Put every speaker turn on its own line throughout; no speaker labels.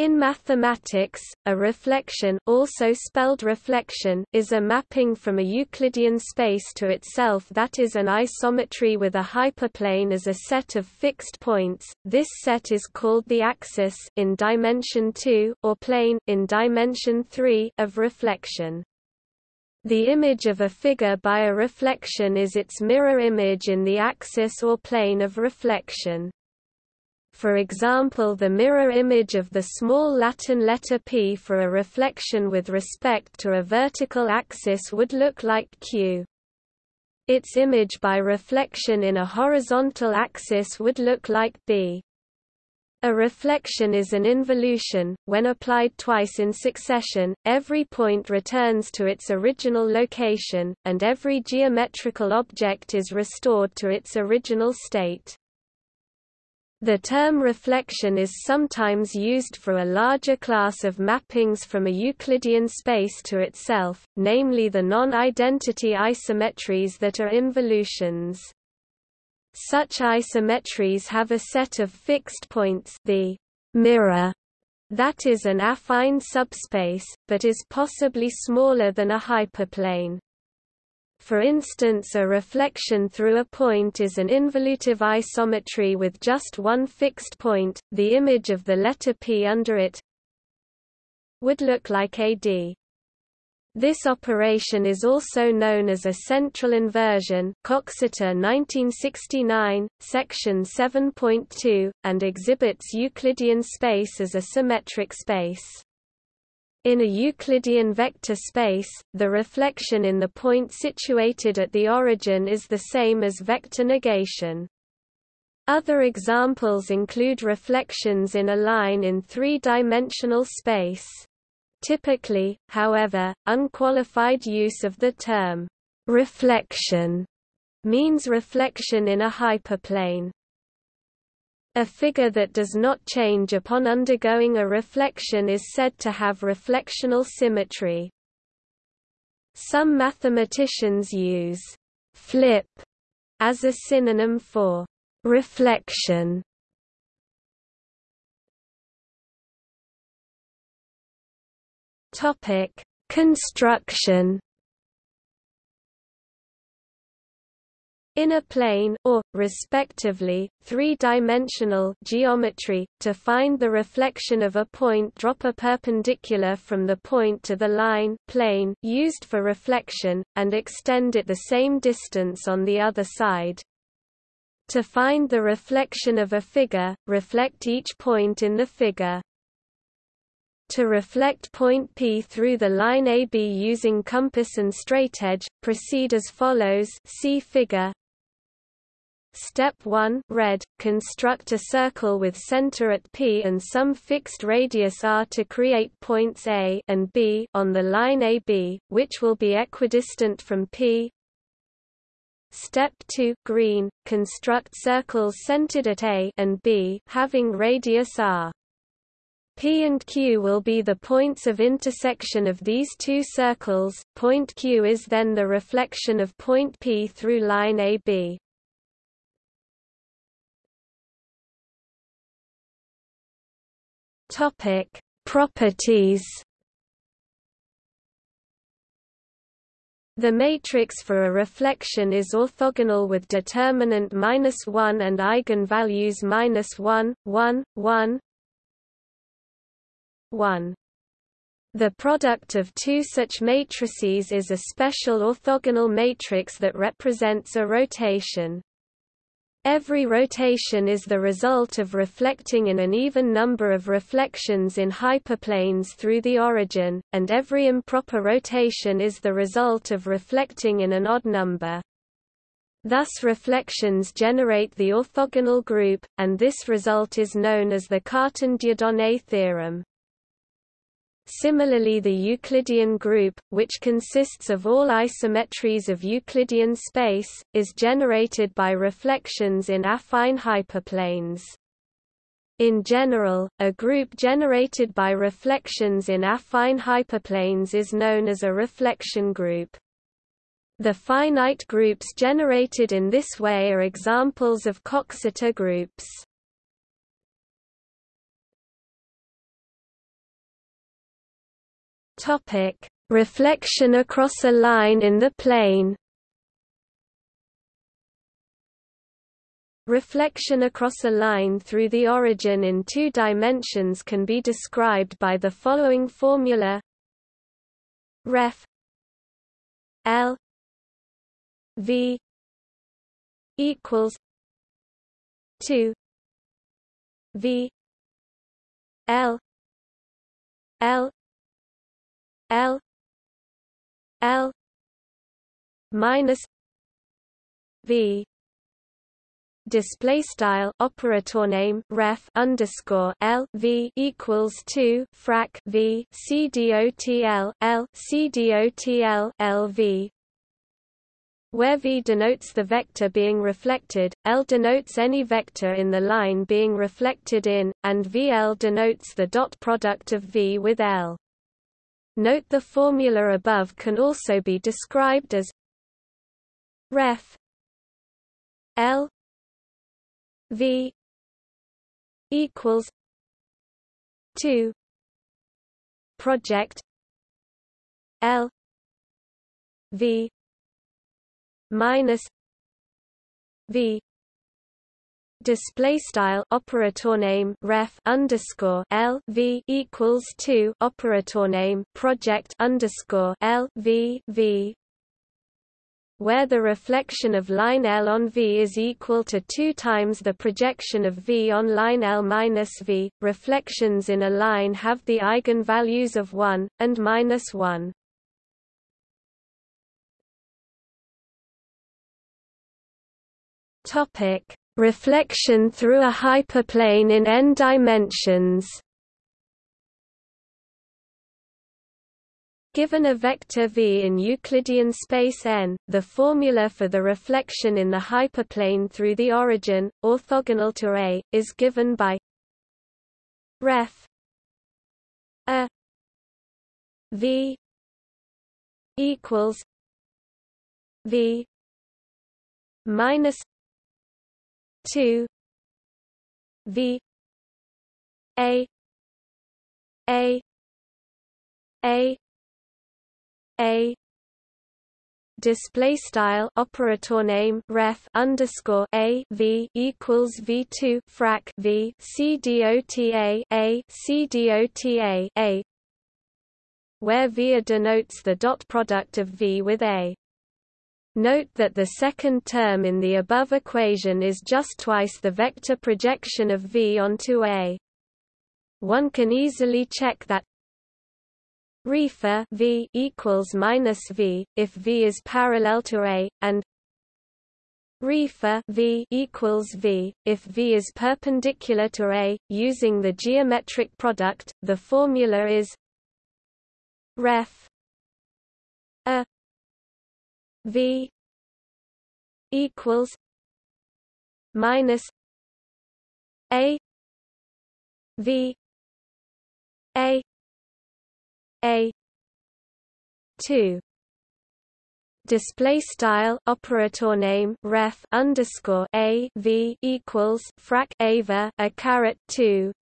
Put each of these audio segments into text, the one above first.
In mathematics, a reflection also spelled reflexion is a mapping from a Euclidean space to itself that is an isometry with a hyperplane as a set of fixed points. This set is called the axis in dimension 2 or plane in dimension 3 of reflection. The image of a figure by a reflection is its mirror image in the axis or plane of reflection. For example the mirror image of the small Latin letter p for a reflection with respect to a vertical axis would look like q. Its image by reflection in a horizontal axis would look like b. A reflection is an involution. When applied twice in succession, every point returns to its original location, and every geometrical object is restored to its original state. The term reflection is sometimes used for a larger class of mappings from a Euclidean space to itself, namely the non-identity isometries that are involutions. Such isometries have a set of fixed points the mirror that is an affine subspace, but is possibly smaller than a hyperplane. For instance a reflection through a point is an involutive isometry with just one fixed point, the image of the letter P under it would look like AD. This operation is also known as a central inversion Coxeter 1969, section 7.2, and exhibits Euclidean space as a symmetric space. In a Euclidean vector space, the reflection in the point situated at the origin is the same as vector negation. Other examples include reflections in a line in three-dimensional space. Typically, however, unqualified use of the term reflection means reflection in a hyperplane. A figure that does not change upon undergoing a reflection is said to have reflectional symmetry. Some mathematicians use «flip» as a synonym for «reflection». Topic: Construction In a plane or, respectively, three-dimensional geometry, to find the reflection of a point drop a perpendicular from the point to the line plane used for reflection, and extend it the same distance on the other side. To find the reflection of a figure, reflect each point in the figure. To reflect point P through the line AB using compass and straightedge, proceed as follows see figure Step 1 red, construct a circle with center at P and some fixed radius r to create points A and B on the line AB, which will be equidistant from P. Step 2 green, construct circles centered at A and B having radius r. P and Q will be the points of intersection of these two circles. Point Q is then the reflection of point P through line AB. Topic: Properties. The matrix for a reflection is orthogonal with determinant minus one and eigenvalues minus one, one, one, one. The product of two such matrices is a special orthogonal matrix that represents a rotation. Every rotation is the result of reflecting in an even number of reflections in hyperplanes through the origin, and every improper rotation is the result of reflecting in an odd number. Thus reflections generate the orthogonal group, and this result is known as the Cartan-Dieudonné theorem. Similarly the Euclidean group, which consists of all isometries of Euclidean space, is generated by reflections in affine hyperplanes. In general, a group generated by reflections in affine hyperplanes is known as a reflection group. The finite groups generated in this way are examples of Coxeter groups. Topic: Reflection across a line in the plane. Reflection across a line through the origin in two dimensions can be described by the following formula. Ref. L. V. equals two. V. L. L L L minus V display style operator name ref underscore L V equals two frac V C D O T L L C D O T L L V where V denotes the vector being reflected, L denotes any vector in the line being reflected in, and VL denotes the dot product of V with L. Note the formula above can also be described as ref L V equals two project L V minus V display style operator name ref underscore L V equals two operator name project underscore L V V where the reflection of line L on V is equal to 2 times the projection of V on line L minus V, reflections in a line have the eigenvalues of 1, and minus 1. Reflection through a hyperplane in n dimensions. Given a vector v in Euclidean space n, the formula for the reflection in the hyperplane through the origin, orthogonal to A, is given by ref a v equals v minus 2 v a a a a display style operator name ref underscore a v equals v two frac v c dota a c dota a where v denotes the dot product of v with a. Note that the second term in the above equation is just twice the vector projection of v onto a. One can easily check that Refer V equals minus V if V is parallel to A, and Refer V equals V if V is perpendicular to A. Using the geometric product, the formula is Ref A V equals minus A V A a 2 display style operator name ref underscore a v equals frac ava a caret 2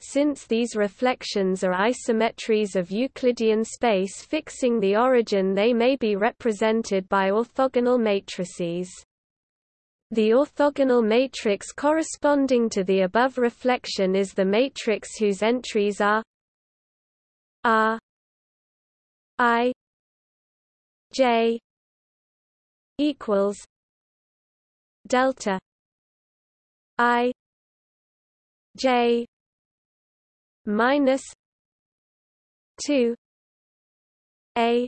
since these reflections are isometries of Euclidean space fixing the origin they may be represented by orthogonal matrices. The orthogonal matrix corresponding to the above reflection is the matrix whose entries are R I J equals delta I J minus two A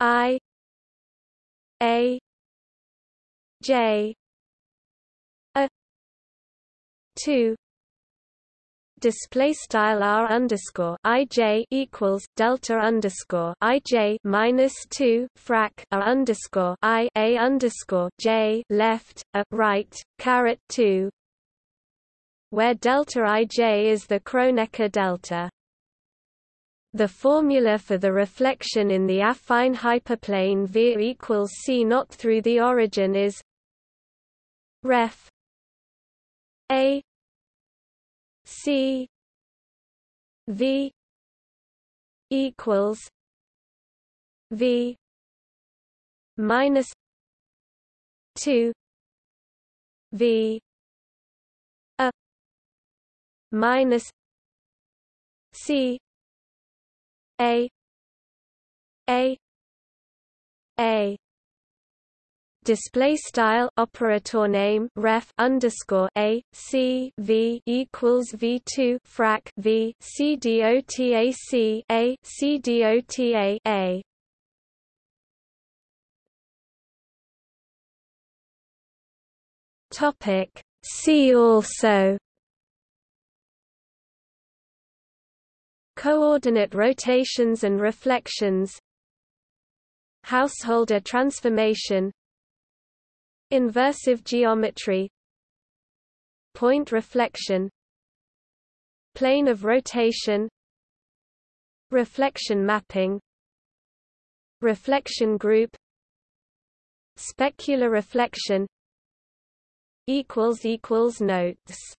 I A J a two display style r underscore ij equals delta underscore ij minus two frac r underscore i a underscore j left a right caret two, where delta ij is the Kronecker delta. The formula for the reflection in the affine hyperplane V equals C not through the origin is ref A C V equals V minus two V minus C A A A. Display style operator name ref underscore a c v equals v two frac v c dot a c a c dot a a. Topic see also coordinate rotations and reflections householder transformation Inversive geometry Point reflection Plane of rotation Reflection mapping Reflection group Specular reflection equals equals Notes